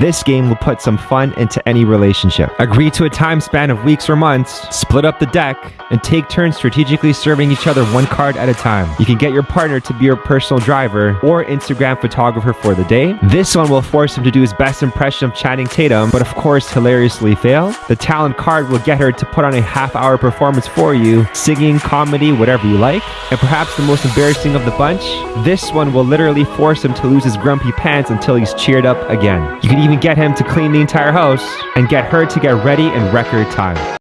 This game will put some fun into any relationship. Agree to a time span of weeks or months, split up the deck, and take turns strategically serving each other one card at a time. You can get your partner to be your personal driver or Instagram photographer for the day. This one will force him to do his best impression of Channing Tatum, but of course hilariously fail. The talent card will get her to put on a half hour performance for you, singing, comedy, whatever you like. And perhaps the most embarrassing of the bunch, this one will literally force him to lose his grumpy pants until he's cheered up again. You can even get him to clean the entire house and get her to get ready in record time.